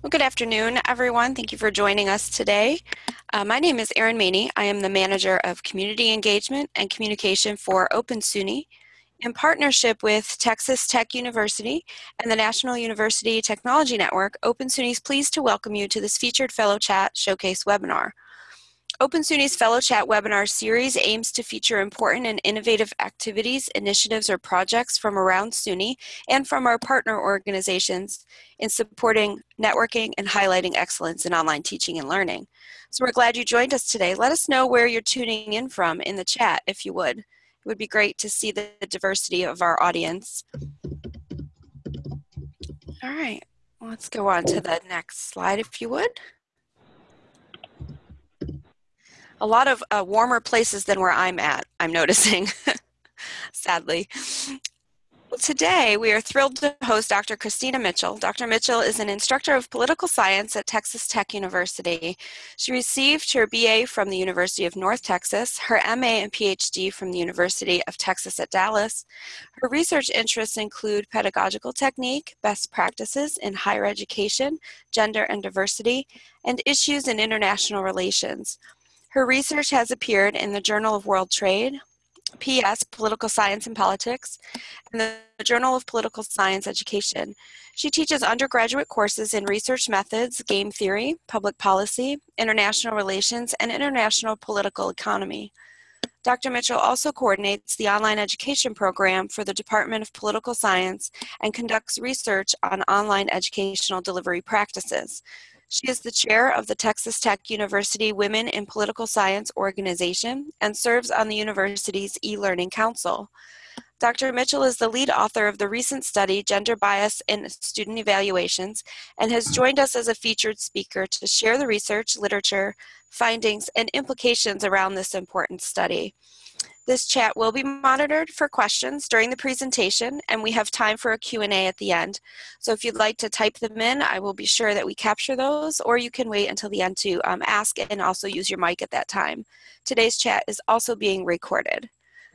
Well, good afternoon, everyone. Thank you for joining us today. Uh, my name is Erin Maney. I am the Manager of Community Engagement and Communication for Open SUNY. In partnership with Texas Tech University and the National University Technology Network, Open SUNY is pleased to welcome you to this featured Fellow Chat Showcase webinar. Open SUNY's Fellow Chat webinar series aims to feature important and innovative activities, initiatives, or projects from around SUNY and from our partner organizations in supporting networking and highlighting excellence in online teaching and learning. So we're glad you joined us today. Let us know where you're tuning in from in the chat if you would. It would be great to see the diversity of our audience. All right, let's go on to the next slide if you would a lot of uh, warmer places than where I'm at, I'm noticing, sadly. Today, we are thrilled to host Dr. Kristina Mitchell. Dr. Mitchell is an instructor of political science at Texas Tech University. She received her BA from the University of North Texas, her MA and PhD from the University of Texas at Dallas. Her research interests include pedagogical technique, best practices in higher education, gender and diversity, and issues in international relations. Her research has appeared in the Journal of World Trade, PS, Political Science and Politics, and the Journal of Political Science Education. She teaches undergraduate courses in research methods, game theory, public policy, international relations, and international political economy. Dr. Mitchell also coordinates the online education program for the Department of Political Science and conducts research on online educational delivery practices. She is the chair of the Texas Tech University Women in Political Science organization and serves on the university's e-learning council. Dr. Mitchell is the lead author of the recent study, Gender Bias in Student Evaluations, and has joined us as a featured speaker to share the research, literature, findings, and implications around this important study. This chat will be monitored for questions during the presentation and we have time for a Q&A at the end. So if you'd like to type them in, I will be sure that we capture those or you can wait until the end to um, ask and also use your mic at that time. Today's chat is also being recorded.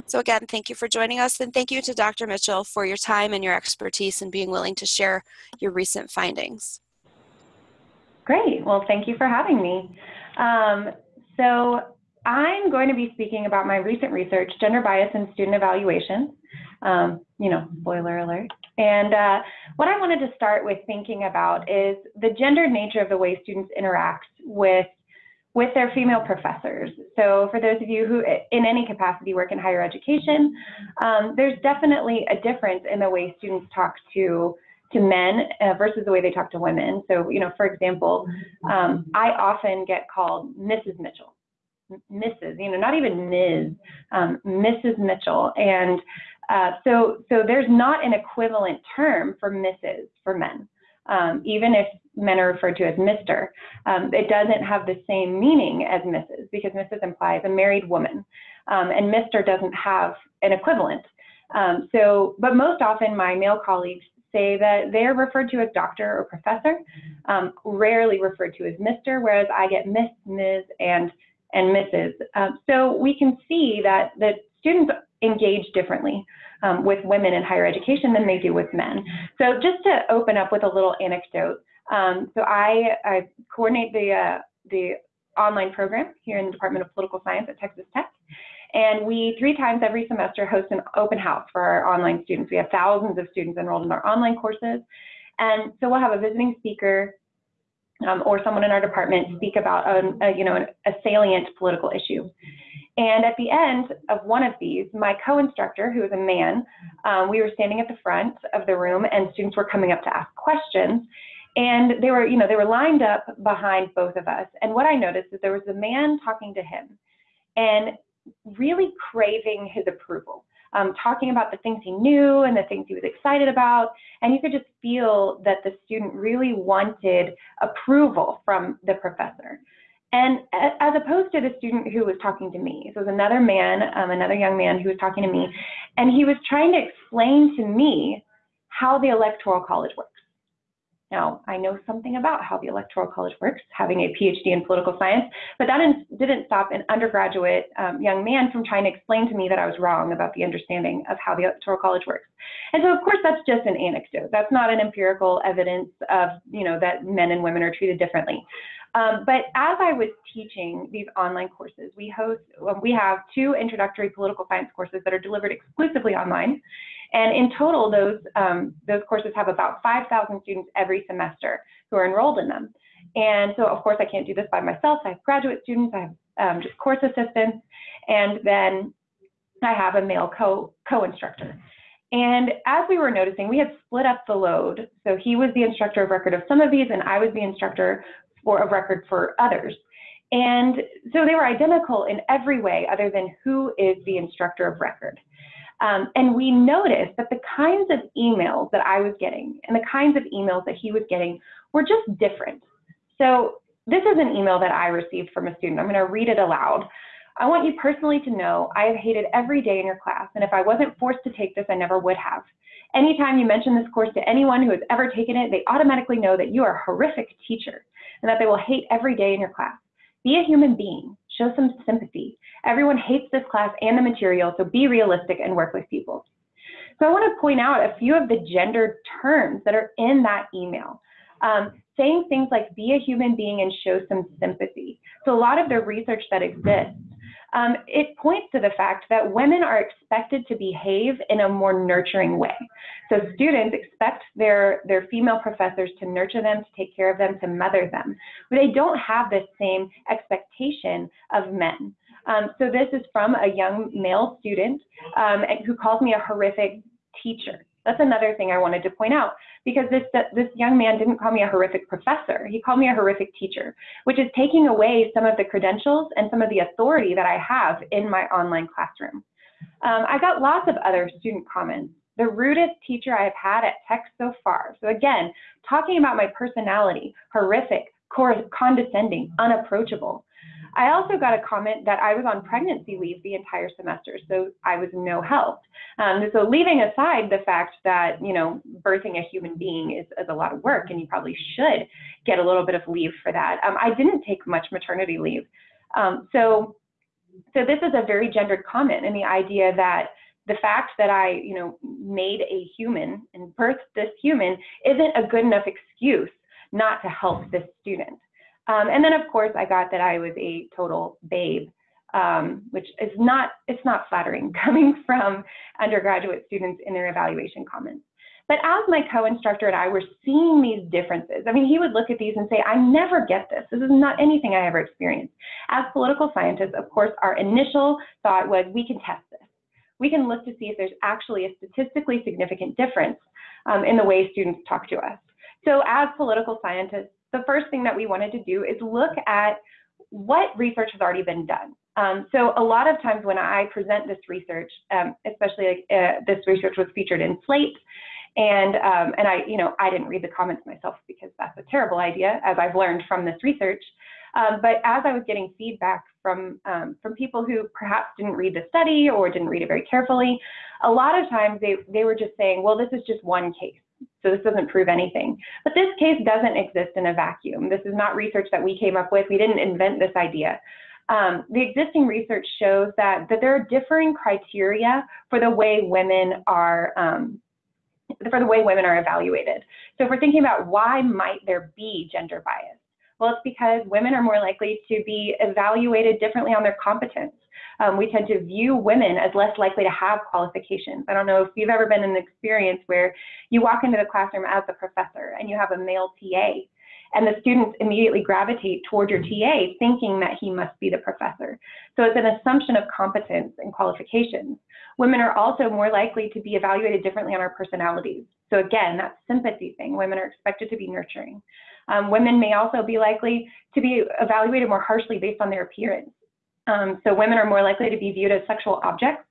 So again, thank you for joining us and thank you to Dr. Mitchell for your time and your expertise and being willing to share your recent findings. Great, well thank you for having me. Um, so I'm going to be speaking about my recent research, gender bias in student evaluations. Um, you know, spoiler alert. And uh, what I wanted to start with thinking about is the gendered nature of the way students interact with with their female professors. So for those of you who in any capacity work in higher education, um, there's definitely a difference in the way students talk to to men uh, versus the way they talk to women. So, you know, for example, um, I often get called Mrs. Mitchell Mrs., you know, not even Ms., um, Mrs. Mitchell. And uh, so, so there's not an equivalent term for Mrs. for men, um, even if men are referred to as Mr. Um, it doesn't have the same meaning as Mrs. because Mrs. implies a married woman, um, and Mr. doesn't have an equivalent. Um, so, but most often my male colleagues say that they're referred to as doctor or professor, um, rarely referred to as Mr., whereas I get Miss, Ms., and and misses. Um, so we can see that the students engage differently um, with women in higher education than they do with men. So just to open up with a little anecdote, um, so I, I, coordinate the, uh, the online program here in the Department of Political Science at Texas Tech. And we, three times every semester, host an open house for our online students. We have thousands of students enrolled in our online courses. And so we'll have a visiting speaker um, or someone in our department speak about a, a, you know a salient political issue. And at the end of one of these, my co-instructor, who is a man, um, we were standing at the front of the room, and students were coming up to ask questions. And they were, you know, they were lined up behind both of us. And what I noticed is there was a man talking to him, and really craving his approval um, talking about the things he knew and the things he was excited about. And you could just feel that the student really wanted approval from the professor. And as opposed to the student who was talking to me, so it was another man, um, another young man who was talking to me, and he was trying to explain to me how the electoral college works. Now, I know something about how the Electoral College works, having a PhD in political science, but that didn't stop an undergraduate um, young man from trying to explain to me that I was wrong about the understanding of how the Electoral College works. And so, of course, that's just an anecdote. That's not an empirical evidence of, you know, that men and women are treated differently. Um, but as I was teaching these online courses, we host, we have two introductory political science courses that are delivered exclusively online. And in total, those, um, those courses have about 5,000 students every semester who are enrolled in them. And so, of course, I can't do this by myself. I have graduate students, I have um, just course assistants, and then I have a male co, co-instructor. And as we were noticing, we had split up the load. So he was the instructor of record of some of these, and I was the instructor for a record for others. And so they were identical in every way other than who is the instructor of record. Um, and we noticed that the kinds of emails that I was getting and the kinds of emails that he was getting were just different. So this is an email that I received from a student. I'm going to read it aloud. I want you personally to know I have hated every day in your class, and if I wasn't forced to take this, I never would have. Anytime you mention this course to anyone who has ever taken it, they automatically know that you are a horrific teacher and that they will hate every day in your class. Be a human being. Show some sympathy. Everyone hates this class and the material, so be realistic and work with people. So I want to point out a few of the gendered terms that are in that email. Um, saying things like be a human being and show some sympathy. So a lot of the research that exists um, it points to the fact that women are expected to behave in a more nurturing way. So students expect their, their female professors to nurture them, to take care of them, to mother them, but they don't have this same expectation of men. Um, so this is from a young male student um, who calls me a horrific teacher. That's another thing I wanted to point out because this, this young man didn't call me a horrific professor. He called me a horrific teacher, which is taking away some of the credentials and some of the authority that I have in my online classroom. Um, I got lots of other student comments. The rudest teacher I have had at Tech so far. So again, talking about my personality, horrific, condescending, unapproachable. I also got a comment that I was on pregnancy leave the entire semester, so I was no help. Um, so leaving aside the fact that, you know, birthing a human being is, is a lot of work and you probably should get a little bit of leave for that. Um, I didn't take much maternity leave. Um, so, so this is a very gendered comment and the idea that the fact that I, you know, made a human and birthed this human isn't a good enough excuse not to help this student. Um, and then of course I got that I was a total babe, um, which is not, it's not flattering coming from undergraduate students in their evaluation comments. But as my co-instructor and I were seeing these differences, I mean, he would look at these and say, I never get this. This is not anything I ever experienced. As political scientists, of course, our initial thought was we can test this. We can look to see if there's actually a statistically significant difference um, in the way students talk to us. So as political scientists, the first thing that we wanted to do is look at what research has already been done. Um, so a lot of times when I present this research, um, especially like, uh, this research was featured in Slate, and um, and I, you know, I didn't read the comments myself because that's a terrible idea, as I've learned from this research. Um, but as I was getting feedback from um, from people who perhaps didn't read the study or didn't read it very carefully, a lot of times they they were just saying, well, this is just one case. So this doesn't prove anything. But this case doesn't exist in a vacuum. This is not research that we came up with. We didn't invent this idea. Um, the existing research shows that, that there are differing criteria for the way women are um, for the way women are evaluated. So if we're thinking about why might there be gender bias, well, it's because women are more likely to be evaluated differently on their competence um, we tend to view women as less likely to have qualifications. I don't know if you've ever been in an experience where you walk into the classroom as the professor and you have a male TA and the students immediately gravitate toward your TA thinking that he must be the professor. So it's an assumption of competence and qualifications. Women are also more likely to be evaluated differently on our personalities. So again, that sympathy thing, women are expected to be nurturing. Um, women may also be likely to be evaluated more harshly based on their appearance. Um, so women are more likely to be viewed as sexual objects,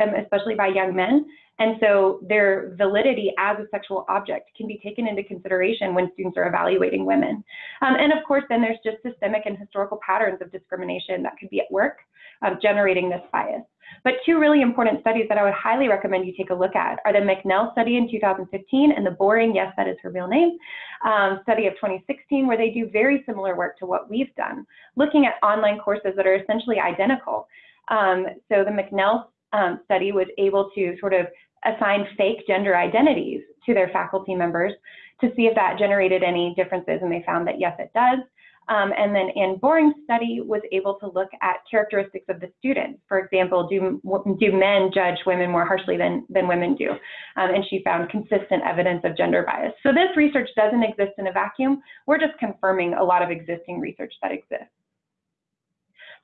um, especially by young men. And so their validity as a sexual object can be taken into consideration when students are evaluating women. Um, and of course, then there's just systemic and historical patterns of discrimination that could be at work, um, generating this bias. But two really important studies that I would highly recommend you take a look at are the MacNell study in 2015 and the Boring, yes, that is her real name, um, study of 2016, where they do very similar work to what we've done, looking at online courses that are essentially identical. Um, so the MacNell um, study was able to sort of assign fake gender identities to their faculty members to see if that generated any differences, and they found that yes, it does. Um, and then Anne Boring's study was able to look at characteristics of the students. For example, do, do men judge women more harshly than, than women do? Um, and she found consistent evidence of gender bias. So this research doesn't exist in a vacuum. We're just confirming a lot of existing research that exists.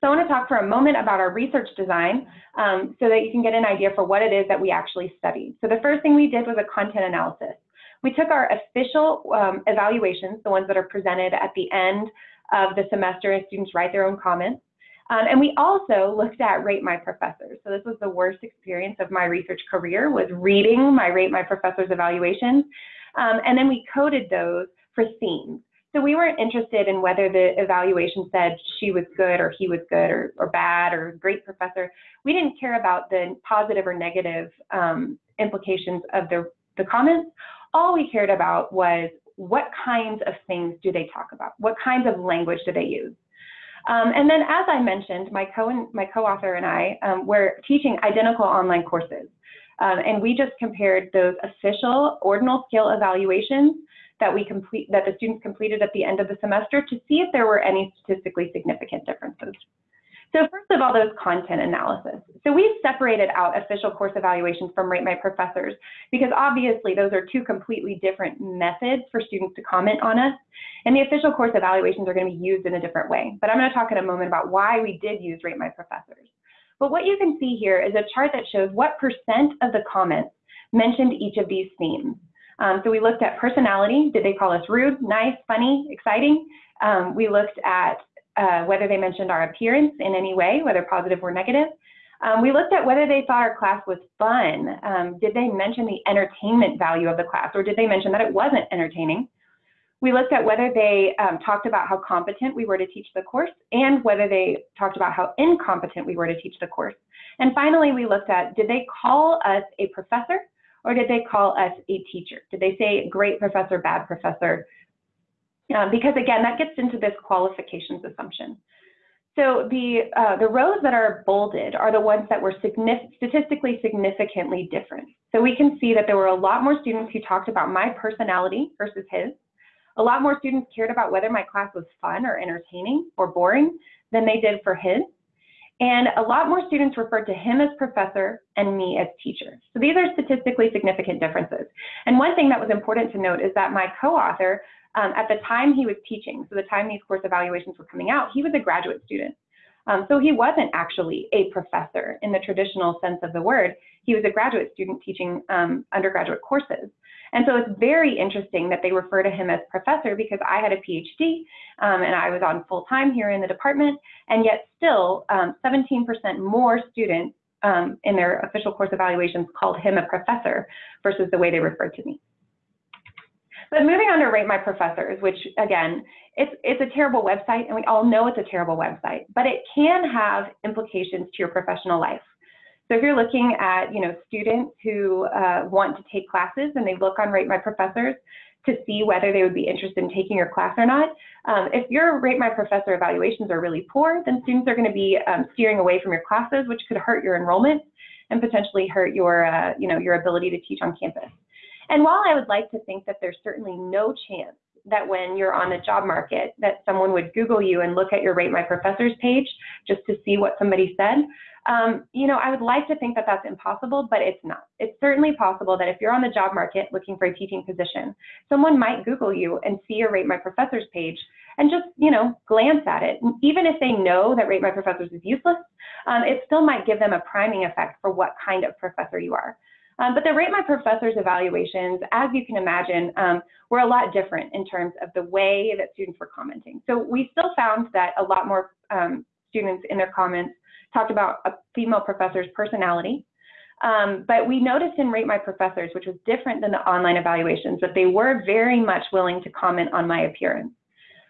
So I want to talk for a moment about our research design um, so that you can get an idea for what it is that we actually studied. So the first thing we did was a content analysis. We took our official um, evaluations, the ones that are presented at the end of the semester and students write their own comments. Um, and we also looked at Rate My Professors. So this was the worst experience of my research career was reading my Rate My Professors evaluations. Um, and then we coded those for themes. So we weren't interested in whether the evaluation said she was good or he was good or, or bad or great professor. We didn't care about the positive or negative um, implications of the, the comments. All we cared about was what kinds of things do they talk about? What kinds of language do they use? Um, and then, as I mentioned, my co my co-author and I um, were teaching identical online courses, um, and we just compared those official ordinal scale evaluations that we complete that the students completed at the end of the semester to see if there were any statistically significant differences. So first of all, those content analysis. So we've separated out official course evaluations from Rate My Professors because obviously those are two completely different methods for students to comment on us. And the official course evaluations are going to be used in a different way. But I'm going to talk in a moment about why we did use Rate My Professors. But what you can see here is a chart that shows what percent of the comments mentioned each of these themes. Um, so we looked at personality. Did they call us rude, nice, funny, exciting? Um, we looked at uh, whether they mentioned our appearance in any way, whether positive or negative. Um, we looked at whether they thought our class was fun. Um, did they mention the entertainment value of the class, or did they mention that it wasn't entertaining? We looked at whether they um, talked about how competent we were to teach the course and whether they talked about how incompetent we were to teach the course. And finally, we looked at did they call us a professor or did they call us a teacher? Did they say great professor, bad professor? Um, because again, that gets into this qualifications assumption. So the, uh, the rows that are bolded are the ones that were statistically significantly different. So we can see that there were a lot more students who talked about my personality versus his. A lot more students cared about whether my class was fun or entertaining or boring than they did for his. And a lot more students referred to him as professor and me as teacher. So these are statistically significant differences. And one thing that was important to note is that my co-author um, at the time he was teaching, so the time these course evaluations were coming out, he was a graduate student. Um, so he wasn't actually a professor in the traditional sense of the word. He was a graduate student teaching um, undergraduate courses. And so it's very interesting that they refer to him as professor because I had a PhD um, and I was on full time here in the department, and yet still 17% um, more students um, in their official course evaluations called him a professor versus the way they referred to me. But moving on to Rate My Professors, which again, it's, it's a terrible website and we all know it's a terrible website, but it can have implications to your professional life. So if you're looking at, you know, students who uh, want to take classes and they look on Rate My Professors to see whether they would be interested in taking your class or not, um, if your Rate My Professor evaluations are really poor, then students are going to be um, steering away from your classes, which could hurt your enrollment and potentially hurt your, uh, you know, your ability to teach on campus. And while I would like to think that there's certainly no chance that when you're on the job market that someone would Google you and look at your Rate My Professors page just to see what somebody said, um, you know, I would like to think that that's impossible, but it's not. It's certainly possible that if you're on the job market looking for a teaching position, someone might Google you and see your Rate My Professors page and just, you know, glance at it. Even if they know that Rate My Professors is useless, um, it still might give them a priming effect for what kind of professor you are. Um, but the Rate My Professors evaluations, as you can imagine, um, were a lot different in terms of the way that students were commenting. So we still found that a lot more um, students in their comments talked about a female professor's personality. Um, but we noticed in Rate My Professors, which was different than the online evaluations, that they were very much willing to comment on my appearance.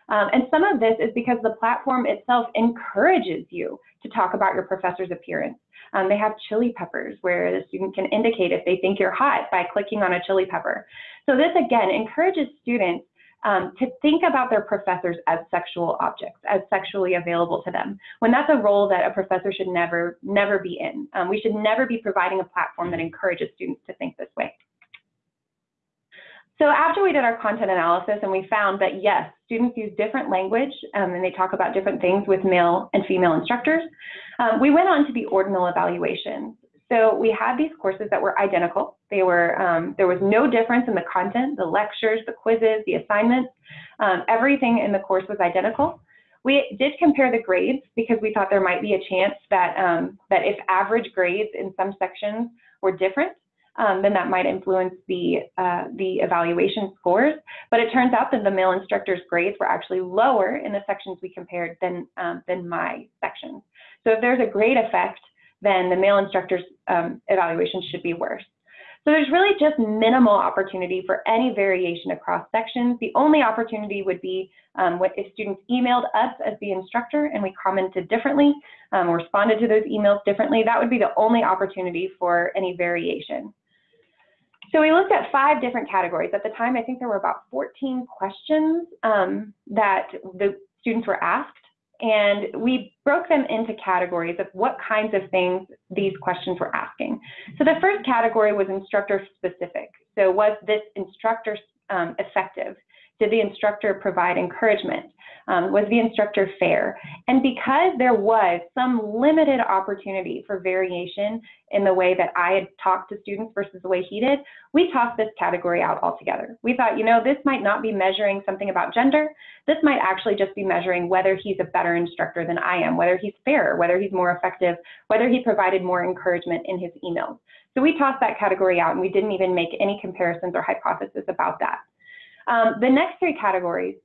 Um, and some of this is because the platform itself encourages you to talk about your professor's appearance. Um, they have chili peppers where the student can indicate if they think you're hot by clicking on a chili pepper. So this again encourages students um, to think about their professors as sexual objects, as sexually available to them, when that's a role that a professor should never, never be in. Um, we should never be providing a platform that encourages students to think this way. So after we did our content analysis and we found that yes, students use different language um, and they talk about different things with male and female instructors, um, we went on to the ordinal evaluations. So we had these courses that were identical. They were, um, there was no difference in the content, the lectures, the quizzes, the assignments. Um, everything in the course was identical. We did compare the grades because we thought there might be a chance that, um, that if average grades in some sections were different, um, then that might influence the, uh, the evaluation scores. But it turns out that the male instructors' grades were actually lower in the sections we compared than, um, than my sections. So if there's a grade effect, then the male instructor's um, evaluation should be worse. So there's really just minimal opportunity for any variation across sections. The only opportunity would be um, if students emailed us as the instructor and we commented differently, um, responded to those emails differently, that would be the only opportunity for any variation. So we looked at five different categories. At the time, I think there were about 14 questions um, that the students were asked. And we broke them into categories of what kinds of things these questions were asking. So the first category was instructor specific. So was this instructor um, effective? Did the instructor provide encouragement? Um, was the instructor fair? And because there was some limited opportunity for variation in the way that I had talked to students versus the way he did, we tossed this category out altogether. We thought, you know, this might not be measuring something about gender. This might actually just be measuring whether he's a better instructor than I am, whether he's fair, whether he's more effective, whether he provided more encouragement in his emails. So we tossed that category out and we didn't even make any comparisons or hypothesis about that. Um, the next three categories,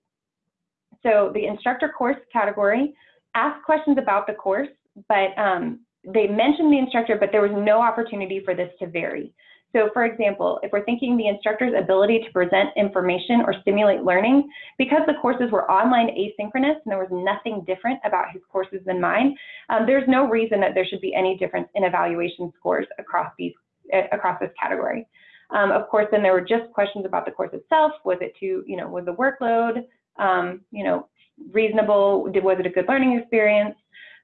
so the instructor course category, ask questions about the course, but um, they mentioned the instructor, but there was no opportunity for this to vary. So for example, if we're thinking the instructor's ability to present information or stimulate learning, because the courses were online asynchronous and there was nothing different about his courses than mine, um, there's no reason that there should be any difference in evaluation scores across these uh, across this category. Um, of course, then there were just questions about the course itself. Was it too, you know, was the workload, um, you know, reasonable? Did, was it a good learning experience?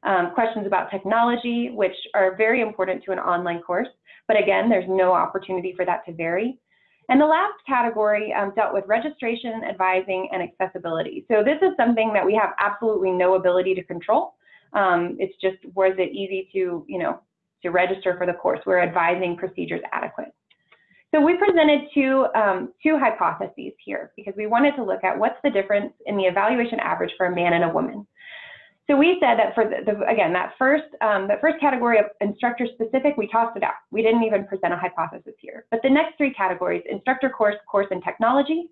Um, questions about technology, which are very important to an online course. But again, there's no opportunity for that to vary. And the last category um, dealt with registration, advising, and accessibility. So this is something that we have absolutely no ability to control. Um, it's just, was it easy to, you know, to register for the course? We're advising procedures adequate. So we presented two, um, two hypotheses here because we wanted to look at what's the difference in the evaluation average for a man and a woman. So we said that for the, the again, that first, um, the first category of instructor specific, we tossed it out. We didn't even present a hypothesis here. But the next three categories, instructor course, course, and technology,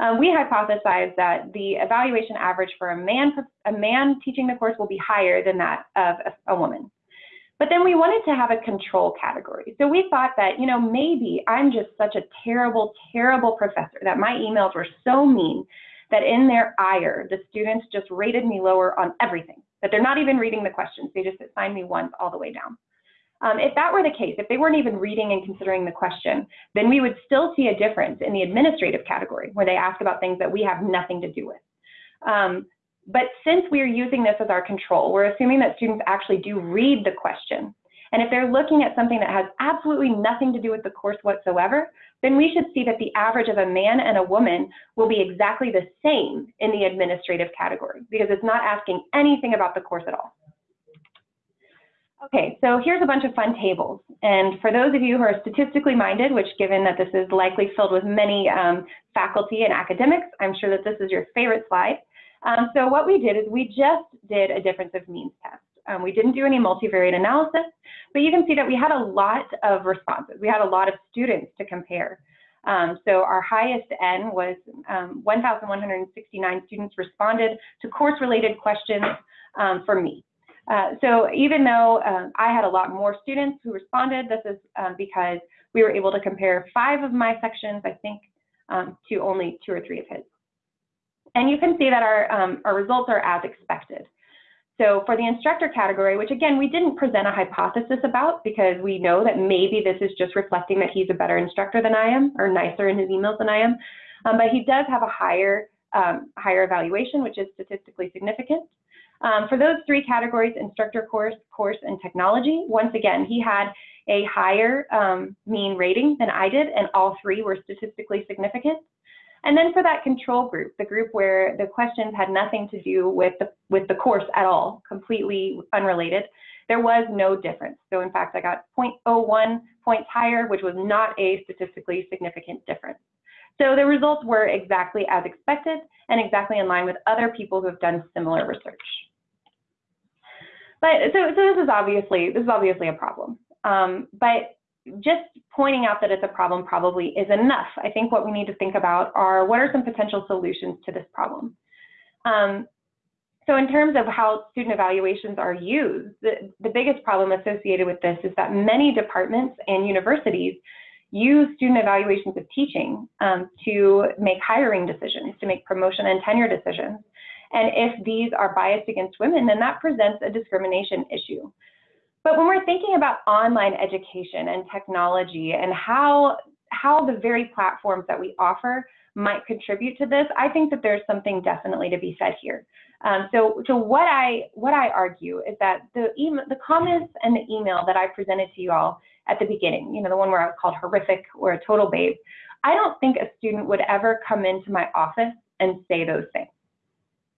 um, we hypothesized that the evaluation average for a man, a man teaching the course will be higher than that of a, a woman. But then we wanted to have a control category. So we thought that, you know, maybe I'm just such a terrible, terrible professor that my emails were so mean that in their ire, the students just rated me lower on everything, that they're not even reading the questions. They just assigned me ones all the way down. Um, if that were the case, if they weren't even reading and considering the question, then we would still see a difference in the administrative category where they ask about things that we have nothing to do with. Um, but since we are using this as our control, we're assuming that students actually do read the question. And if they're looking at something that has absolutely nothing to do with the course whatsoever, then we should see that the average of a man and a woman will be exactly the same in the administrative category because it's not asking anything about the course at all. Okay, so here's a bunch of fun tables. And for those of you who are statistically minded, which given that this is likely filled with many um, faculty and academics, I'm sure that this is your favorite slide. Um, so what we did is we just did a difference of means test. Um, we didn't do any multivariate analysis, but you can see that we had a lot of responses. We had a lot of students to compare. Um, so our highest N was um, 1,169 students responded to course-related questions um, for me. Uh, so even though um, I had a lot more students who responded, this is because we were able to compare five of my sections, I think, to only two or three of his. And you can see that our, um, our results are as expected. So for the instructor category, which again, we didn't present a hypothesis about because we know that maybe this is just reflecting that he's a better instructor than I am or nicer in his emails than I am. Um, but he does have a higher, um, higher evaluation, which is statistically significant. Um, for those three categories, instructor course, course, and technology, once again, he had a higher um, mean rating than I did, and all three were statistically significant. And then for that control group, the group where the questions had nothing to do with the, with the course at all, completely unrelated, there was no difference. So in fact, I got 0.01 points higher, which was not a statistically significant difference. So the results were exactly as expected and exactly in line with other people who have done similar research. But so, so this is obviously this is obviously a problem. Um, but just pointing out that it's a problem probably is enough. I think what we need to think about are what are some potential solutions to this problem. Um, so in terms of how student evaluations are used, the, the biggest problem associated with this is that many departments and universities use student evaluations of teaching um, to make hiring decisions, to make promotion and tenure decisions. And if these are biased against women, then that presents a discrimination issue. But when we're thinking about online education and technology and how, how the very platforms that we offer might contribute to this, I think that there's something definitely to be said here. Um, so, so what I what I argue is that the email, the comments and the email that I presented to you all at the beginning, you know, the one where I was called horrific or a total babe, I don't think a student would ever come into my office and say those things.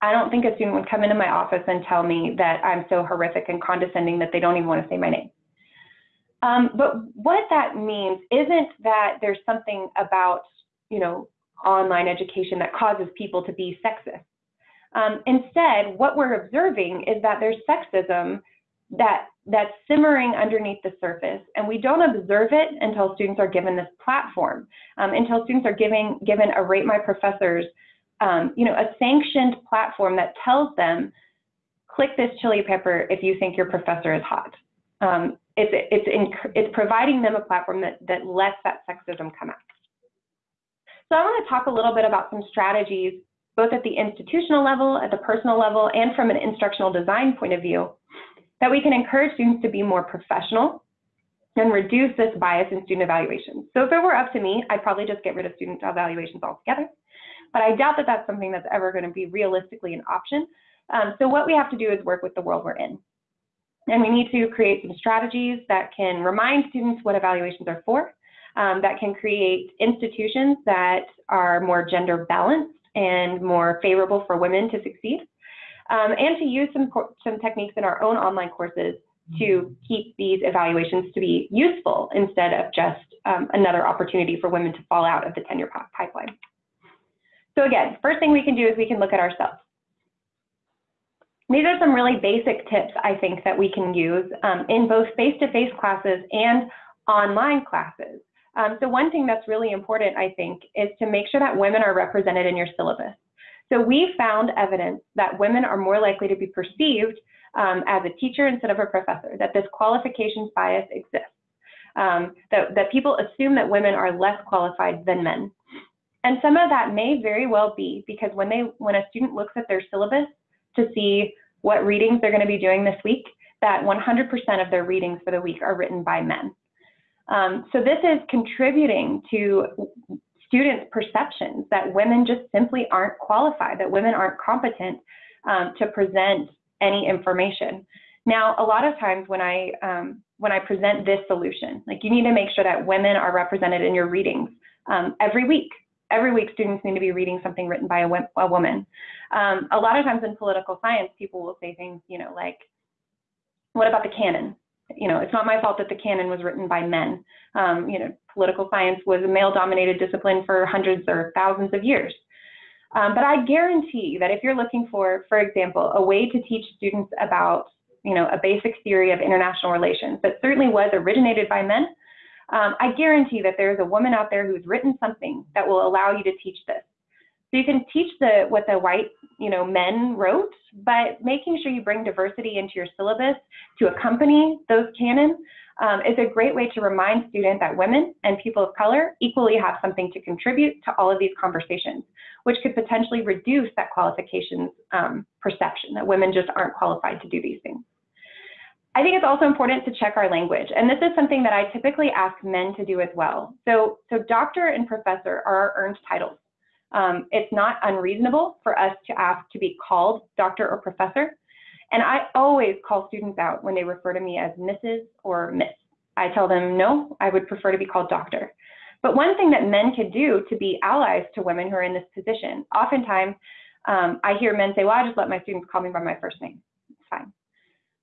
I don't think a student would come into my office and tell me that I'm so horrific and condescending that they don't even want to say my name. Um, but what that means isn't that there's something about, you know, online education that causes people to be sexist. Um, instead, what we're observing is that there's sexism that that's simmering underneath the surface, and we don't observe it until students are given this platform, um, until students are giving given a rate my professors um, you know, a sanctioned platform that tells them, click this chili pepper if you think your professor is hot. Um, it's, it's, it's providing them a platform that, that lets that sexism come out. So I want to talk a little bit about some strategies, both at the institutional level, at the personal level, and from an instructional design point of view, that we can encourage students to be more professional and reduce this bias in student evaluations. So if it were up to me, I'd probably just get rid of student evaluations altogether but I doubt that that's something that's ever going to be realistically an option. Um, so what we have to do is work with the world we're in. And we need to create some strategies that can remind students what evaluations are for, um, that can create institutions that are more gender balanced and more favorable for women to succeed, um, and to use some, some techniques in our own online courses to keep these evaluations to be useful instead of just um, another opportunity for women to fall out of the tenure pipeline. So again, first thing we can do is we can look at ourselves. These are some really basic tips I think that we can use um, in both face-to-face -face classes and online classes. Um, so one thing that's really important, I think, is to make sure that women are represented in your syllabus. So we found evidence that women are more likely to be perceived um, as a teacher instead of a professor, that this qualifications bias exists, um, that, that people assume that women are less qualified than men. And some of that may very well be because when they when a student looks at their syllabus to see what readings they're going to be doing this week, that 100% of their readings for the week are written by men. Um, so this is contributing to students' perceptions that women just simply aren't qualified, that women aren't competent um, to present any information. Now, a lot of times when I um, when I present this solution, like you need to make sure that women are represented in your readings um, every week every week students need to be reading something written by a, a woman. Um, a lot of times in political science, people will say things, you know, like, what about the canon? You know, it's not my fault that the canon was written by men. Um, you know, political science was a male-dominated discipline for hundreds or thousands of years. Um, but I guarantee that if you're looking for, for example, a way to teach students about, you know, a basic theory of international relations that certainly was originated by men, um, I guarantee that there's a woman out there who's written something that will allow you to teach this. So you can teach the what the white you know, men wrote, but making sure you bring diversity into your syllabus to accompany those canons um, is a great way to remind students that women and people of color equally have something to contribute to all of these conversations, which could potentially reduce that qualifications um, perception that women just aren't qualified to do these things. I think it's also important to check our language, and this is something that I typically ask men to do as well. So, so doctor and professor are our earned titles. Um, it's not unreasonable for us to ask to be called doctor or professor. And I always call students out when they refer to me as Mrs. or Miss. I tell them, no, I would prefer to be called doctor. But one thing that men could do to be allies to women who are in this position, oftentimes um, I hear men say, well, I just let my students call me by my first name.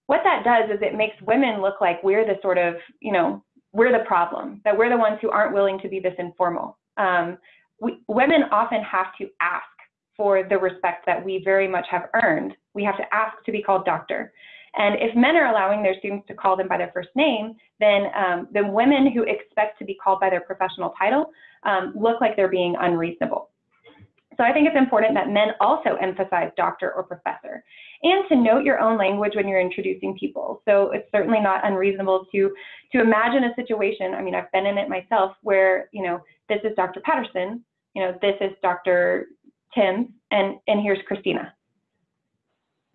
What that does is it makes women look like we're the sort of, you know, we're the problem, that we're the ones who aren't willing to be this informal. Um, we, women often have to ask for the respect that we very much have earned. We have to ask to be called doctor. And if men are allowing their students to call them by their first name, then, um, women who expect to be called by their professional title um, look like they're being unreasonable. So I think it's important that men also emphasize doctor or professor and to note your own language when you're introducing people. So it's certainly not unreasonable to, to imagine a situation, I mean, I've been in it myself where, you know, this is Dr. Patterson, you know, this is Dr. Tim, and, and here's Kristina.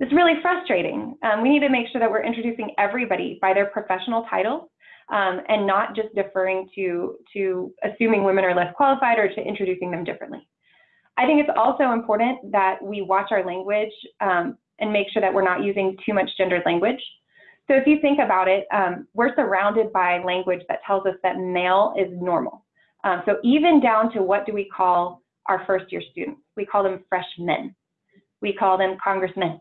It's really frustrating. Um, we need to make sure that we're introducing everybody by their professional titles um, and not just deferring to, to assuming women are less qualified or to introducing them differently. I think it's also important that we watch our language um, and make sure that we're not using too much gendered language. So if you think about it, um, we're surrounded by language that tells us that male is normal. Um, so even down to what do we call our first year students? We call them freshmen. We call them congressmen.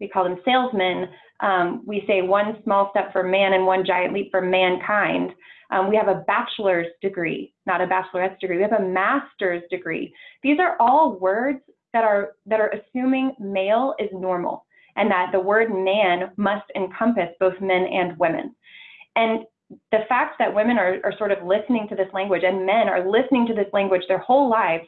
We call them salesmen. Um, we say one small step for man and one giant leap for mankind. Um, we have a bachelor's degree, not a bachelorette's degree. We have a master's degree. These are all words that are that are assuming male is normal and that the word man must encompass both men and women. And the fact that women are, are sort of listening to this language and men are listening to this language their whole lives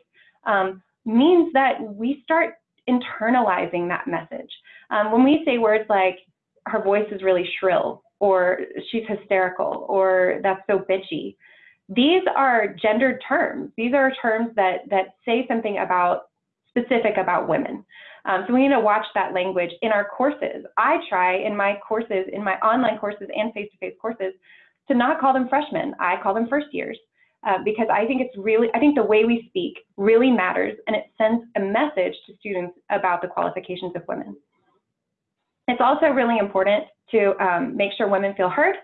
um, means that we start internalizing that message. Um, when we say words like, her voice is really shrill, or she's hysterical, or that's so bitchy, these are gendered terms. These are terms that, that say something about specific about women. Um, so we need to watch that language in our courses. I try in my courses, in my online courses and face-to-face -face courses, to not call them freshmen. I call them first years uh, because I think it's really, I think the way we speak really matters and it sends a message to students about the qualifications of women. It's also really important to um, make sure women feel heard.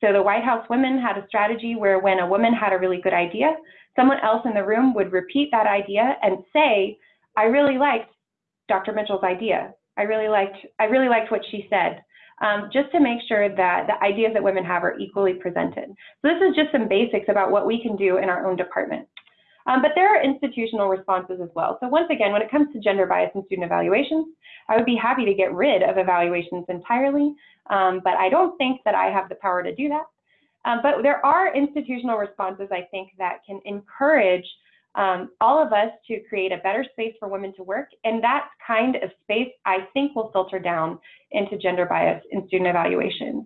So the White House Women had a strategy where when a woman had a really good idea, someone else in the room would repeat that idea and say, I really liked Dr. Mitchell's idea. I really liked, I really liked what she said um, just to make sure that the ideas that women have are equally presented. So this is just some basics about what we can do in our own department. Um, but there are institutional responses as well. So once again, when it comes to gender bias in student evaluations, I would be happy to get rid of evaluations entirely, um, but I don't think that I have the power to do that. Um, but there are institutional responses, I think, that can encourage um, all of us to create a better space for women to work. And that kind of space, I think, will filter down into gender bias in student evaluations.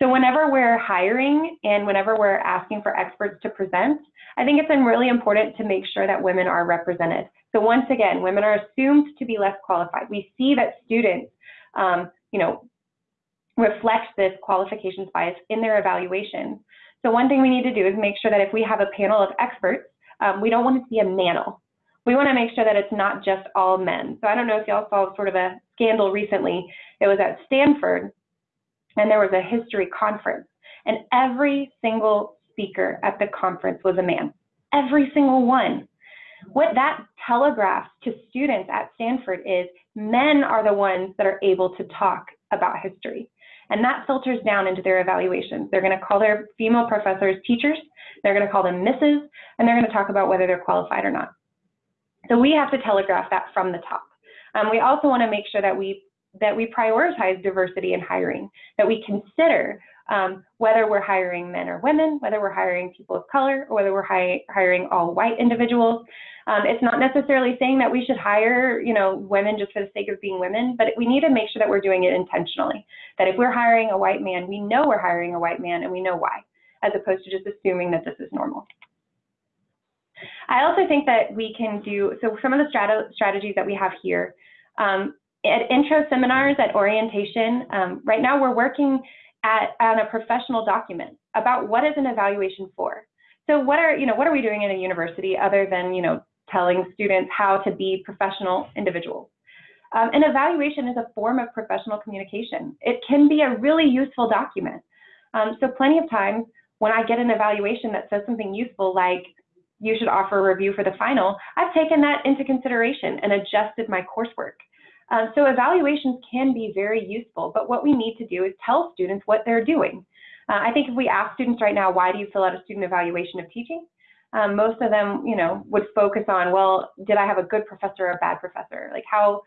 So whenever we're hiring and whenever we're asking for experts to present, I think it's been really important to make sure that women are represented. So once again, women are assumed to be less qualified. We see that students, um, you know, reflect this qualifications bias in their evaluations. So one thing we need to do is make sure that if we have a panel of experts um, we don't want to see a manel. We want to make sure that it's not just all men. So I don't know if y'all saw sort of a scandal recently. It was at Stanford, and there was a history conference, and every single speaker at the conference was a man. Every single one. What that telegraphs to students at Stanford is men are the ones that are able to talk about history. And that filters down into their evaluations. They're going to call their female professors teachers, they're going to call them misses, and they're going to talk about whether they're qualified or not. So we have to telegraph that from the top. Um, we also want to make sure that we that we prioritize diversity in hiring, that we consider um, whether we're hiring men or women, whether we're hiring people of color, or whether we're hi hiring all white individuals. Um, it's not necessarily saying that we should hire, you know, women just for the sake of being women, but we need to make sure that we're doing it intentionally. That if we're hiring a white man, we know we're hiring a white man and we know why, as opposed to just assuming that this is normal. I also think that we can do, so some of the strat strategies that we have here, um, at intro seminars, at orientation, um, right now we're working at, on a professional document about what is an evaluation for. So what are, you know, what are we doing in a university other than, you know, telling students how to be professional individuals? Um, an evaluation is a form of professional communication. It can be a really useful document. Um, so plenty of times when I get an evaluation that says something useful like, you should offer a review for the final, I've taken that into consideration and adjusted my coursework. Um, so evaluations can be very useful, but what we need to do is tell students what they're doing. Uh, I think if we ask students right now, why do you fill out a student evaluation of teaching? Um, most of them, you know, would focus on, well, did I have a good professor or a bad professor? Like how,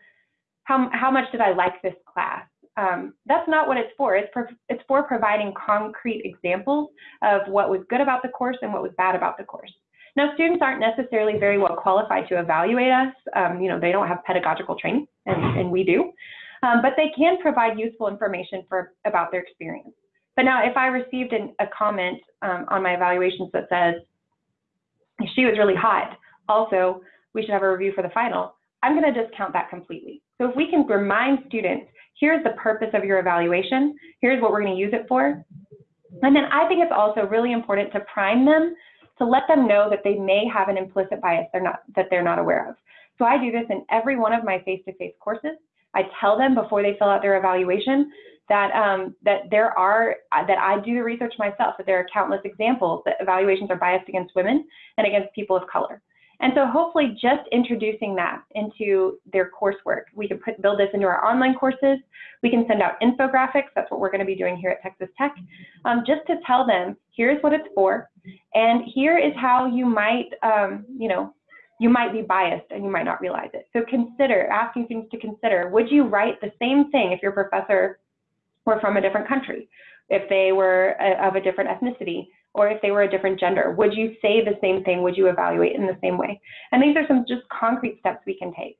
how, how much did I like this class? Um, that's not what it's for. It's, for. it's for providing concrete examples of what was good about the course and what was bad about the course. Now, students aren't necessarily very well qualified to evaluate us. Um, you know, they don't have pedagogical training, and, and we do. Um, but they can provide useful information for about their experience. But now, if I received an, a comment um, on my evaluations that says she was really hot, also we should have a review for the final, I'm going to discount that completely. So if we can remind students, here's the purpose of your evaluation, here's what we're going to use it for. And then I think it's also really important to prime them to let them know that they may have an implicit bias they're not, that they're not aware of. So I do this in every one of my face-to-face -face courses. I tell them before they fill out their evaluation that um, that there are that I do the research myself that there are countless examples that evaluations are biased against women and against people of color. And so hopefully just introducing that into their coursework, we can put, build this into our online courses. We can send out infographics. That's what we're going to be doing here at Texas Tech, um, just to tell them here's what it's for, and here is how you might, um, you know, you might be biased and you might not realize it. So consider asking students to consider: Would you write the same thing if your professor were from a different country, if they were a, of a different ethnicity, or if they were a different gender? Would you say the same thing? Would you evaluate in the same way? And these are some just concrete steps we can take.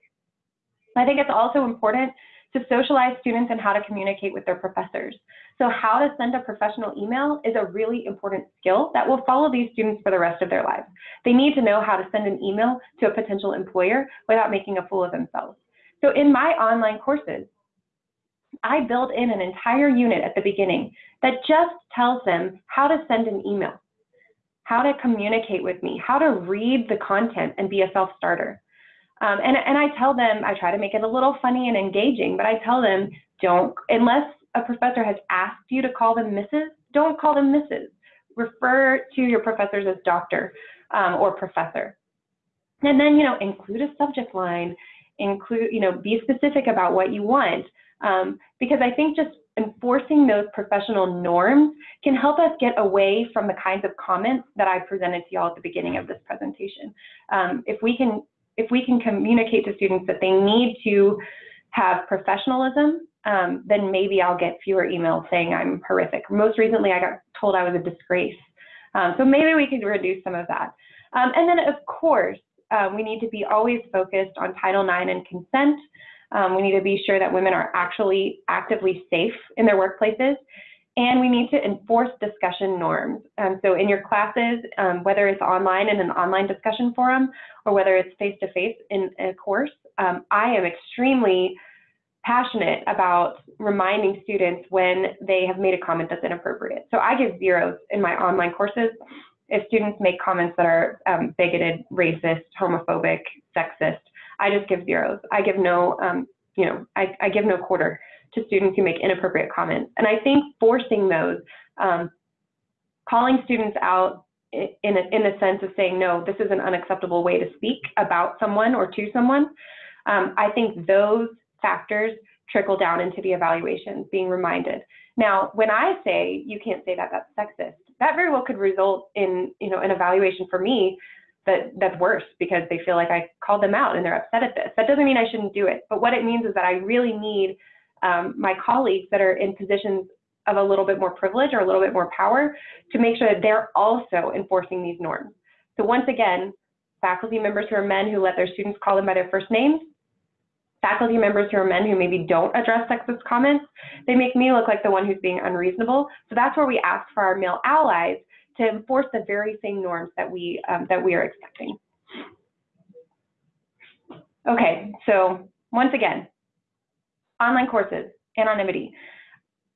I think it's also important to socialize students and how to communicate with their professors. So how to send a professional email is a really important skill that will follow these students for the rest of their lives. They need to know how to send an email to a potential employer without making a fool of themselves. So in my online courses, I build in an entire unit at the beginning that just tells them how to send an email, how to communicate with me, how to read the content and be a self-starter. Um, and, and I tell them, I try to make it a little funny and engaging, but I tell them, don't, unless a professor has asked you to call them Mrs., don't call them Mrs. Refer to your professors as doctor um, or professor. And then, you know, include a subject line, include, you know, be specific about what you want. Um, because I think just enforcing those professional norms can help us get away from the kinds of comments that I presented to y'all at the beginning of this presentation. Um, if we can if we can communicate to students that they need to have professionalism, um, then maybe I'll get fewer emails saying I'm horrific. Most recently, I got told I was a disgrace. Um, so maybe we could reduce some of that. Um, and then, of course, uh, we need to be always focused on Title IX and consent. Um, we need to be sure that women are actually actively safe in their workplaces. And we need to enforce discussion norms. Um, so in your classes, um, whether it's online in an online discussion forum or whether it's face-to-face -face in a course, um, I am extremely passionate about reminding students when they have made a comment that's inappropriate. So I give zeros in my online courses if students make comments that are um, bigoted, racist, homophobic, sexist. I just give zeros. I give no, um, you know, I, I, give no quarter to students who make inappropriate comments. And I think forcing those, um, calling students out in a, in the sense of saying, no, this is an unacceptable way to speak about someone or to someone, um, I think those factors trickle down into the evaluations, being reminded. Now, when I say you can't say that that's sexist, that very well could result in, you know, an evaluation for me that that's worse because they feel like I called them out and they're upset at this. That doesn't mean I shouldn't do it, but what it means is that I really need um, my colleagues that are in positions of a little bit more privilege or a little bit more power to make sure that they're also enforcing these norms. So once again, faculty members who are men who let their students call them by their first names, faculty members who are men who maybe don't address sexist comments, they make me look like the one who's being unreasonable. So that's where we ask for our male allies to enforce the very same norms that we, um, that we are expecting. Okay, so once again, online courses, anonymity.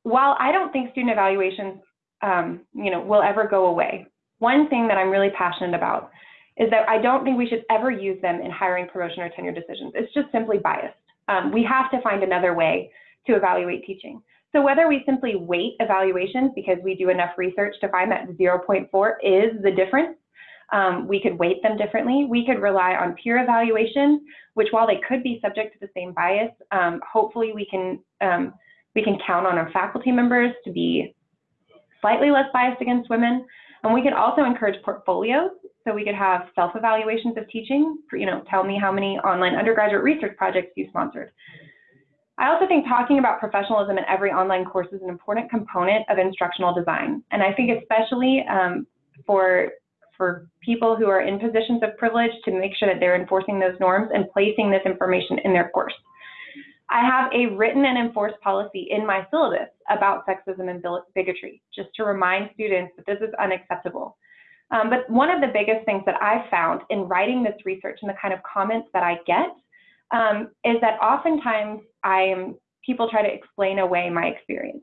While I don't think student evaluations um, you know, will ever go away, one thing that I'm really passionate about is that I don't think we should ever use them in hiring, promotion, or tenure decisions. It's just simply biased. Um, we have to find another way to evaluate teaching. So whether we simply weight evaluations because we do enough research to find that 0.4 is the difference, um, we could weight them differently. We could rely on peer evaluations, which while they could be subject to the same bias, um, hopefully we can um, we can count on our faculty members to be slightly less biased against women. And we could also encourage portfolios. So we could have self-evaluations of teaching, you know, tell me how many online undergraduate research projects you sponsored. I also think talking about professionalism in every online course is an important component of instructional design. And I think especially um, for, for people who are in positions of privilege to make sure that they're enforcing those norms and placing this information in their course. I have a written and enforced policy in my syllabus about sexism and bigotry, just to remind students that this is unacceptable. Um, but one of the biggest things that I've found in writing this research and the kind of comments that I get um, is that oftentimes I am, people try to explain away my experience.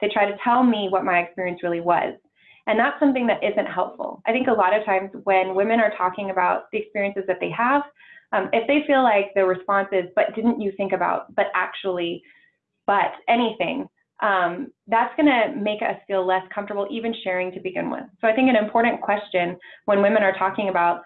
They try to tell me what my experience really was. And that's something that isn't helpful. I think a lot of times when women are talking about the experiences that they have, um, if they feel like the response is, but didn't you think about, but actually, but anything, um, that's going to make us feel less comfortable even sharing to begin with. So I think an important question when women are talking about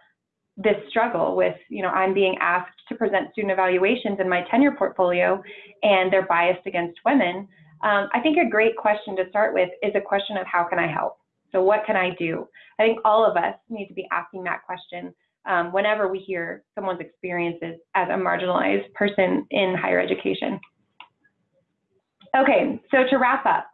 this struggle with, you know, I'm being asked to present student evaluations in my tenure portfolio and they're biased against women, um, I think a great question to start with is a question of how can I help? So what can I do? I think all of us need to be asking that question um, whenever we hear someone's experiences as a marginalized person in higher education. Okay, so to wrap up,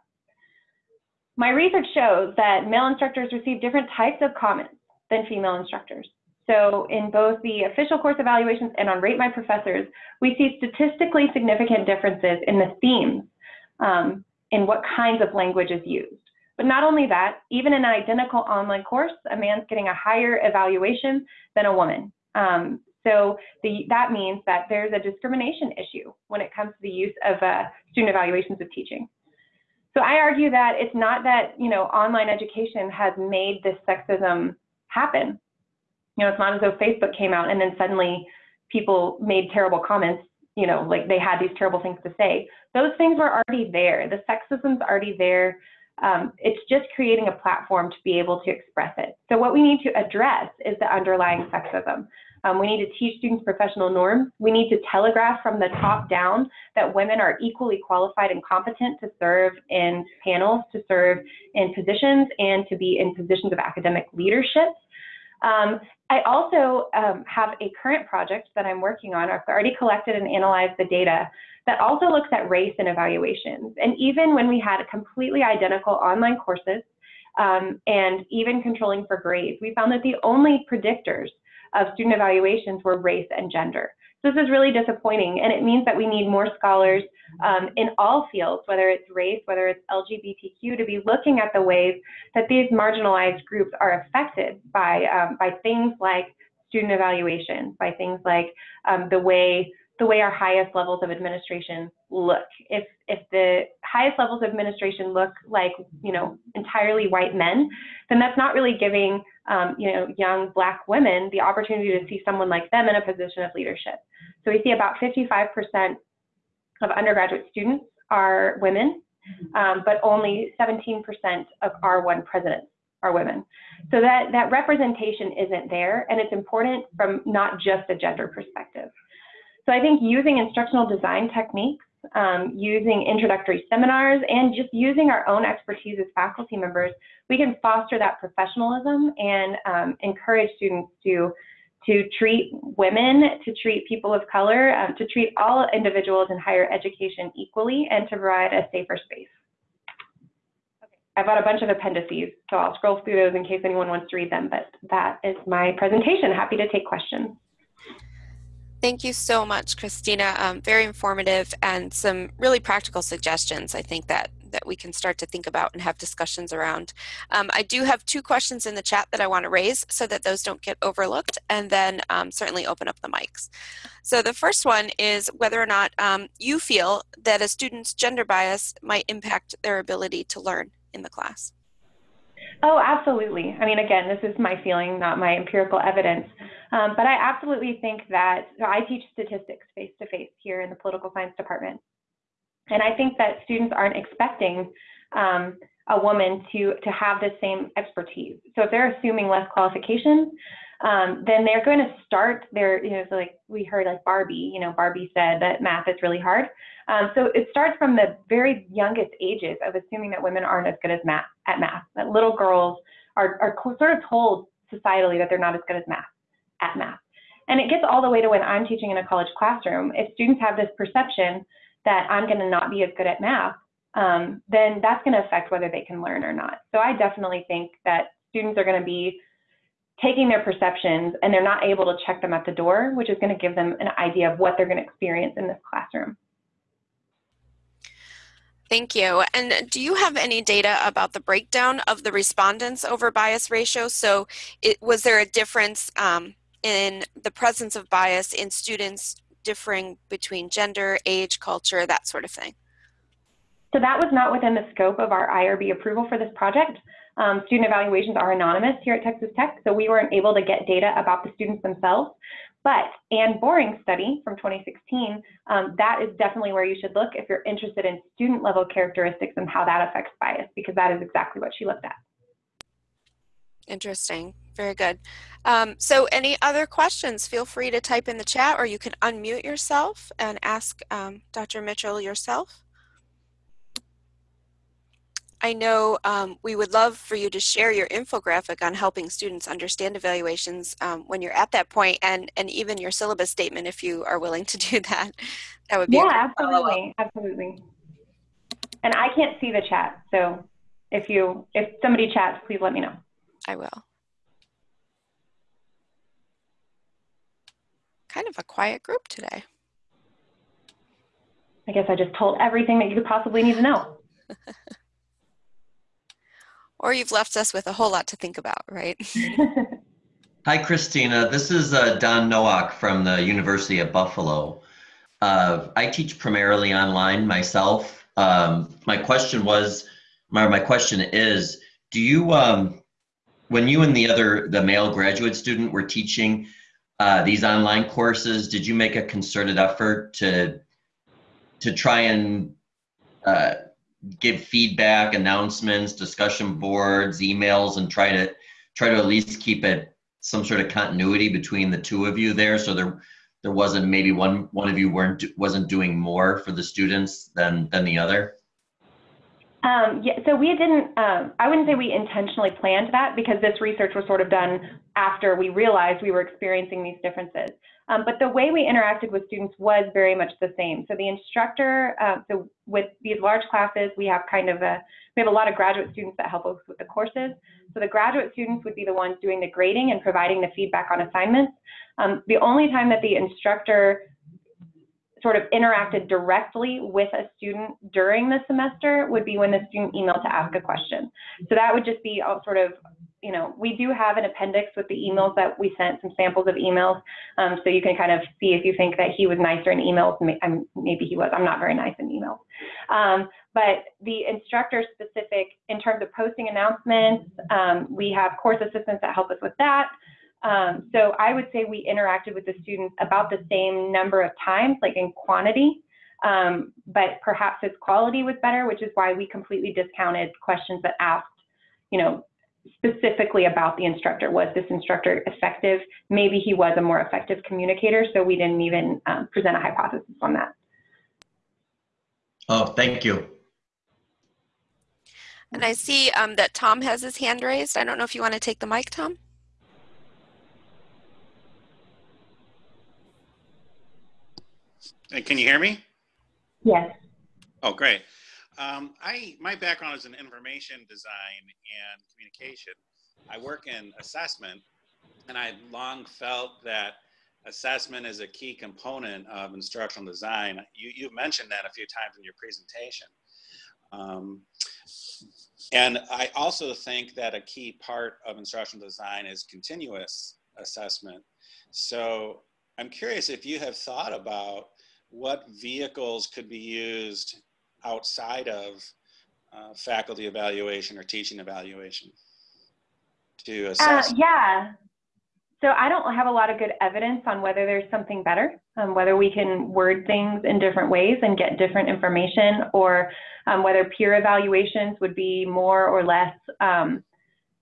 my research shows that male instructors receive different types of comments than female instructors. So in both the official course evaluations and on Rate My Professors, we see statistically significant differences in the themes um, in what kinds of language is used. But not only that, even in an identical online course, a man's getting a higher evaluation than a woman. Um, so the, that means that there's a discrimination issue when it comes to the use of uh, student evaluations of teaching. So I argue that it's not that, you know, online education has made this sexism happen. You know, it's not as though Facebook came out and then suddenly people made terrible comments, you know, like they had these terrible things to say. Those things were already there. The sexism's already there. Um, it's just creating a platform to be able to express it. So what we need to address is the underlying sexism. Um, we need to teach students professional norms. We need to telegraph from the top down that women are equally qualified and competent to serve in panels, to serve in positions, and to be in positions of academic leadership. Um, I also um, have a current project that I'm working on. I've already collected and analyzed the data that also looks at race and evaluations. And even when we had completely identical online courses um, and even controlling for grades, we found that the only predictors of student evaluations were race and gender. This is really disappointing, and it means that we need more scholars um, in all fields, whether it's race, whether it's LGBTQ, to be looking at the ways that these marginalized groups are affected by, um, by things like student evaluation, by things like um, the way the way our highest levels of administration look. If if the highest levels of administration look like you know entirely white men, then that's not really giving um, you know young black women the opportunity to see someone like them in a position of leadership. So we see about 55% of undergraduate students are women, um, but only 17% of R1 presidents are women. So that, that representation isn't there, and it's important from not just a gender perspective. So I think using instructional design techniques, um, using introductory seminars, and just using our own expertise as faculty members, we can foster that professionalism and um, encourage students to to treat women, to treat people of color, um, to treat all individuals in higher education equally, and to provide a safer space. Okay, I've got a bunch of appendices, so I'll scroll through those in case anyone wants to read them, but that is my presentation. Happy to take questions. Thank you so much, Kristina. Um, very informative and some really practical suggestions I think that, that we can start to think about and have discussions around. Um, I do have two questions in the chat that I want to raise so that those don't get overlooked and then um, certainly open up the mics. So the first one is whether or not um, you feel that a student's gender bias might impact their ability to learn in the class. Oh, absolutely. I mean, again, this is my feeling, not my empirical evidence. Um, but I absolutely think that so I teach statistics face to face here in the political science department. And I think that students aren't expecting um, a woman to, to have the same expertise. So if they're assuming less qualifications, um, then they're going to start their, you know, so like we heard like Barbie, you know, Barbie said that math is really hard. Um, so it starts from the very youngest ages of assuming that women aren't as good as math at math, that little girls are, are sort of told societally that they're not as good as math at math. And it gets all the way to when I'm teaching in a college classroom. If students have this perception that I'm going to not be as good at math, um, then that's going to affect whether they can learn or not. So I definitely think that students are going to be taking their perceptions and they're not able to check them at the door, which is going to give them an idea of what they're going to experience in this classroom. Thank you. And do you have any data about the breakdown of the respondents over bias ratio? So it, was there a difference um, in the presence of bias in students differing between gender, age, culture, that sort of thing? So that was not within the scope of our IRB approval for this project. Um, student evaluations are anonymous here at Texas Tech, so we weren't able to get data about the students themselves. But Anne Boring's study from 2016, um, that is definitely where you should look if you're interested in student level characteristics and how that affects bias, because that is exactly what she looked at. Interesting. Very good. Um, so any other questions, feel free to type in the chat or you can unmute yourself and ask um, Dr. Mitchell yourself. I know um, we would love for you to share your infographic on helping students understand evaluations um, when you're at that point and, and even your syllabus statement if you are willing to do that. That would be Yeah, absolutely, absolutely. And I can't see the chat, so if you if somebody chats, please let me know. I will. Kind of a quiet group today. I guess I just told everything that you could possibly need to know. or you've left us with a whole lot to think about, right? Hi, Kristina. This is uh, Don Nowak from the University of Buffalo. Uh, I teach primarily online myself. Um, my question was, my, my question is, do you, um, when you and the other, the male graduate student were teaching uh, these online courses, did you make a concerted effort to, to try and uh, give feedback, announcements, discussion boards, emails, and try to try to at least keep it some sort of continuity between the two of you there, so there there wasn't maybe one one of you weren't wasn't doing more for the students than than the other. Um, yeah, so we didn't, um, I wouldn't say we intentionally planned that because this research was sort of done after we realized we were experiencing these differences. Um, but the way we interacted with students was very much the same. So the instructor, uh, so with these large classes, we have kind of a, we have a lot of graduate students that help us with the courses. So the graduate students would be the ones doing the grading and providing the feedback on assignments. Um, the only time that the instructor sort of interacted directly with a student during the semester would be when the student emailed to ask a question. So that would just be all sort of, you know, we do have an appendix with the emails that we sent, some samples of emails. Um, so you can kind of see if you think that he was nicer in emails, maybe he was, I'm not very nice in emails. Um, but the instructor specific, in terms of posting announcements, um, we have course assistants that help us with that. Um, so I would say we interacted with the students about the same number of times, like in quantity, um, but perhaps its quality was better, which is why we completely discounted questions that asked, you know, specifically about the instructor. Was this instructor effective? Maybe he was a more effective communicator, so we didn't even um, present a hypothesis on that. Oh, thank you. And I see um, that Tom has his hand raised. I don't know if you want to take the mic, Tom. And can you hear me? Yes. Oh, great. Um, I my background is in information design and communication. I work in assessment, and I long felt that assessment is a key component of instructional design. You you mentioned that a few times in your presentation. Um, and I also think that a key part of instructional design is continuous assessment. So I'm curious if you have thought about what vehicles could be used outside of uh, faculty evaluation or teaching evaluation to uh, assess? Uh, yeah. So I don't have a lot of good evidence on whether there's something better, um, whether we can word things in different ways and get different information, or um, whether peer evaluations would be more or less, um,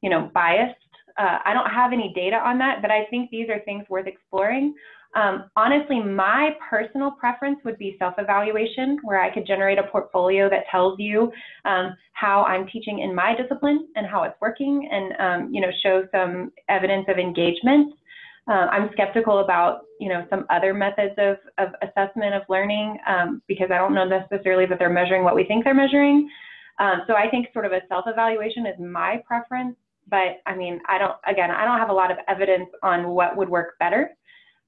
you know, biased. Uh, I don't have any data on that, but I think these are things worth exploring. Um, honestly, my personal preference would be self-evaluation, where I could generate a portfolio that tells you um, how I'm teaching in my discipline and how it's working, and um, you know, show some evidence of engagement. Uh, I'm skeptical about you know some other methods of, of assessment of learning um, because I don't know necessarily that they're measuring what we think they're measuring. Um, so I think sort of a self-evaluation is my preference, but I mean, I don't. Again, I don't have a lot of evidence on what would work better.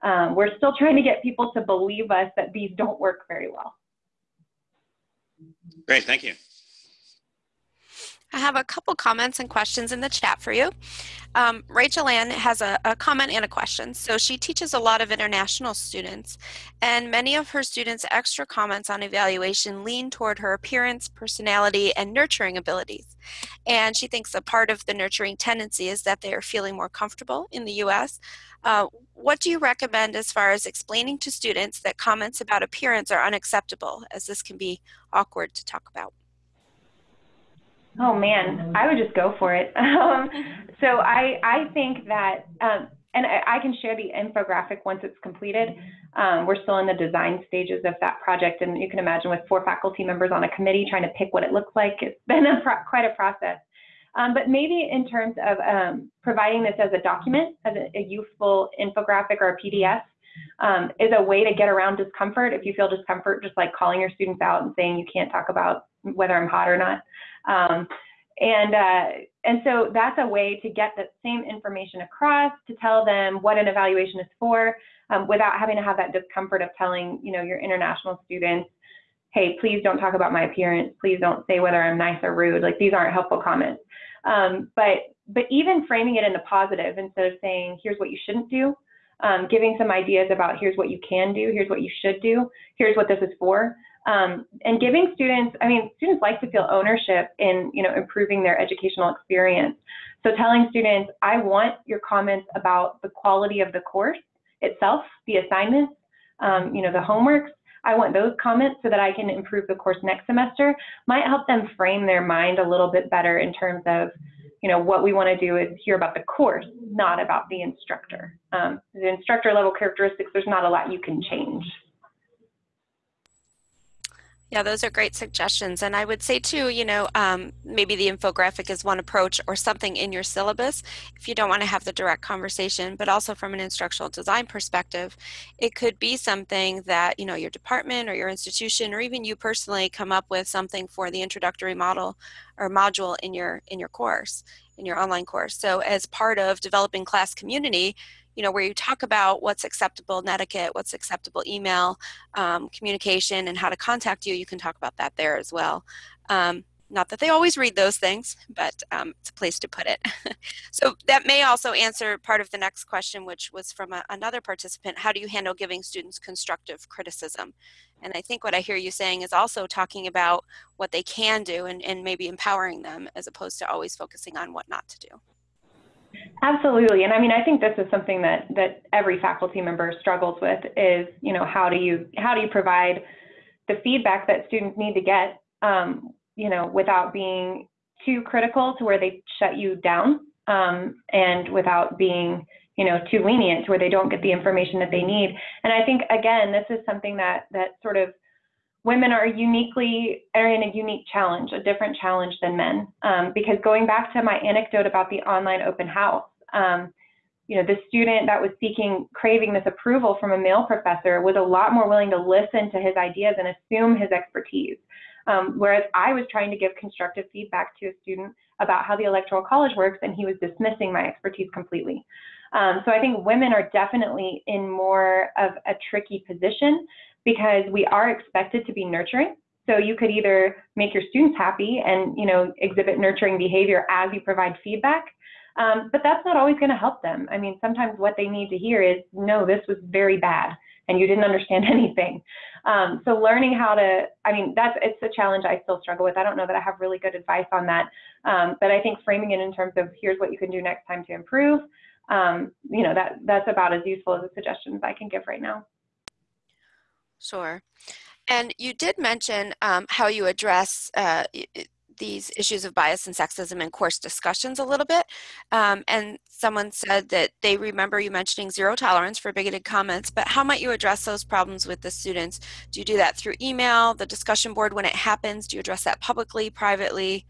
Um, we're still trying to get people to believe us that these don't work very well. Great, thank you. I have a couple comments and questions in the chat for you. Um, Rachel Ann has a, a, comment and a question. So she teaches a lot of international students, and many of her students' extra comments on evaluation lean toward her appearance, personality, and nurturing abilities. And she thinks a part of the nurturing tendency is that they are feeling more comfortable in the U.S. Uh, what do you recommend as far as explaining to students that comments about appearance are unacceptable, as this can be awkward to talk about? Oh man, I would just go for it. Um, so I I think that, um, and I, I, can share the infographic once it's completed. Um, we're still in the design stages of that project, and you can imagine with four faculty members on a committee trying to pick what it looks like, it's been a quite a process. Um, but maybe in terms of um, providing this as a document, as a, a useful infographic or a PDF, um, is a way to get around discomfort. If you feel discomfort, just like calling your students out and saying you can't talk about whether I'm hot or not. Um, and, uh, and so that's a way to get that same information across, to tell them what an evaluation is for, um, without having to have that discomfort of telling, you know, your international students, hey, please don't talk about my appearance. Please don't say whether I'm nice or rude. Like these aren't helpful comments. Um, but, but even framing it in the positive instead of saying, here's what you shouldn't do, um, giving some ideas about here's what you can do, here's what you should do, here's what this is for. Um, and giving students, I mean, students like to feel ownership in, you know, improving their educational experience. So telling students, I want your comments about the quality of the course itself, the assignments, um, you know, the homeworks. I want those comments so that I can improve the course next semester might help them frame their mind a little bit better in terms of, you know, what we want to do is hear about the course, not about the instructor. Um, the instructor level characteristics, there's not a lot you can change. Yeah, those are great suggestions. And I would say too, you know, um, maybe the infographic is one approach or something in your syllabus if you don't want to have the direct conversation, but also from an instructional design perspective, it could be something that, you know, your department or your institution or even you personally come up with something for the introductory model or module in your in your course, in your online course. So as part of developing class community, you know, where you talk about what's acceptable etiquette, what's acceptable email um, communication, and how to contact you, you can talk about that there as well. Um, not that they always read those things, but um, it's a place to put it. so that may also answer part of the next question, which was from a, another participant. How do you handle giving students constructive criticism? And I think what I hear you saying is also talking about what they can do and, and maybe empowering them as opposed to always focusing on what not to do. Absolutely. And I mean, I think this is something that, that every faculty member struggles with is, you know, how do you, how do you provide the feedback that students need to get, um, you know, without being too critical to where they shut you down um, and without being, you know, too lenient to where they don't get the information that they need. And I think, again, this is something that, that sort of women are uniquely are in a unique challenge, a different challenge than men. Um, because going back to my anecdote about the online open house, um, you know, the student that was seeking, craving this approval from a male professor was a lot more willing to listen to his ideas and assume his expertise. Um, whereas I was trying to give constructive feedback to a student about how the Electoral College works, and he was dismissing my expertise completely. Um, so I think women are definitely in more of a tricky position because we are expected to be nurturing. So you could either make your students happy and you know exhibit nurturing behavior as you provide feedback, um, but that's not always going to help them. I mean, sometimes what they need to hear is, no, this was very bad and you didn't understand anything. Um, so learning how to, I mean, that's, it's a challenge I still struggle with. I don't know that I have really good advice on that. Um, but I think framing it in terms of here's what you can do next time to improve, um, you know, that, that's about as useful as a suggestion as I can give right now. Sure. And you did mention um, how you address uh, these issues of bias and sexism in course discussions a little bit. Um, and someone said that they remember you mentioning zero tolerance for bigoted comments, but how might you address those problems with the students? Do you do that through email, the discussion board when it happens? Do you address that publicly, privately?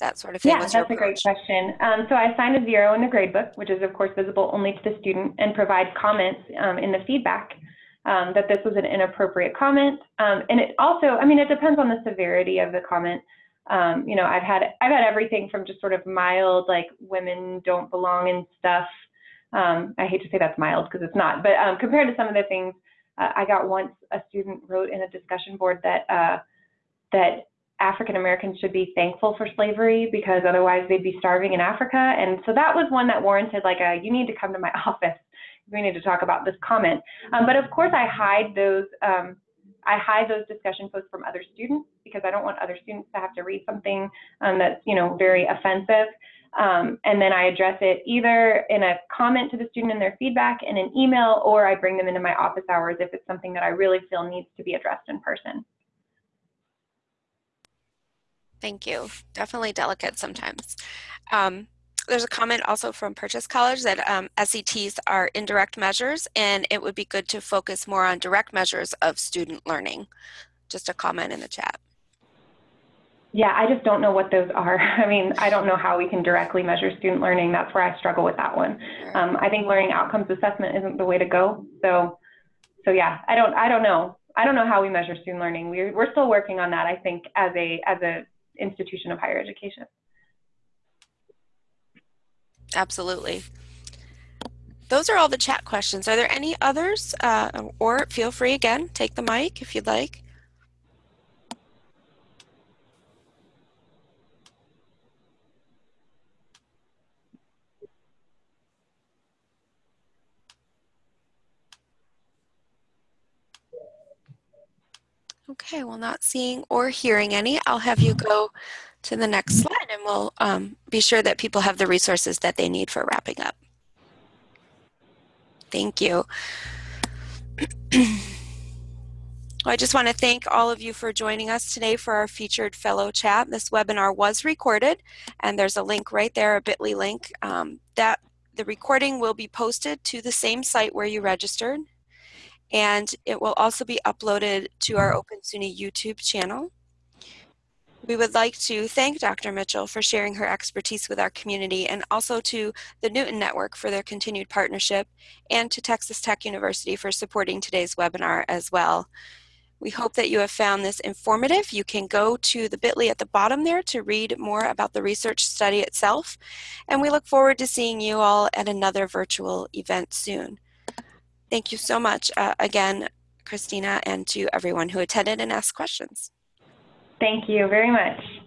That sort of thing. Yeah, that's a great question. Um, so I assign a zero in the gradebook, which is of course visible only to the student, and provide comments um, in the feedback um, that this was an inappropriate comment. Um, and it also, I mean, it depends on the severity of the comment. Um, you know, I've had I've had everything from just sort of mild, like women don't belong in stuff. Um, I hate to say that's mild because it's not, but um, compared to some of the things uh, I got once, a student wrote in a discussion board that uh, that African Americans should be thankful for slavery because otherwise they'd be starving in Africa. And so that was one that warranted like a you need to come to my office. We need to talk about this comment. Um, but of course, I hide those um, I hide those discussion posts from other students because I don't want other students to have to read something um, that's, you know, very offensive. Um, and then I address it either in a comment to the student in their feedback in an email, or I bring them into my office hours if it's something that I really feel needs to be addressed in person. Thank you. Definitely delicate sometimes. Um, there's a comment also from Purchase College that um, SETs are indirect measures and it would be good to focus more on direct measures of student learning. Just a comment in the chat. Yeah, I just don't know what those are. I mean, I don't know how we can directly measure student learning. That's where I struggle with that one. Um, I think learning outcomes assessment isn't the way to go. So, so yeah, I don't, I don't know. I don't know how we measure student learning. We're, we're still working on that. I think as a, as a institution of higher education. Absolutely. Those are all the chat questions. Are there any others? Uh, or feel free again, take the mic if you'd like. Okay, well not seeing or hearing any, I'll have you go to the next slide and we'll um, be sure that people have the resources that they need for wrapping up. Thank you. I just want to thank all of you for joining us today for our featured fellow chat. This webinar was recorded and there's a link right there, a bit.ly link. Um, that The recording will be posted to the same site where you registered and it will also be uploaded to our Open SUNY YouTube channel. We would like to thank Dr. Mitchell for sharing her expertise with our community and also to the Newton Network for their continued partnership and to Texas Tech University for supporting today's webinar as well. We hope that you have found this informative. You can go to the bit.ly at the bottom there to read more about the research study itself. And we look forward to seeing you all at another virtual event soon. Thank you so much uh, again, Kristina, and to everyone who attended and asked questions. Thank you very much.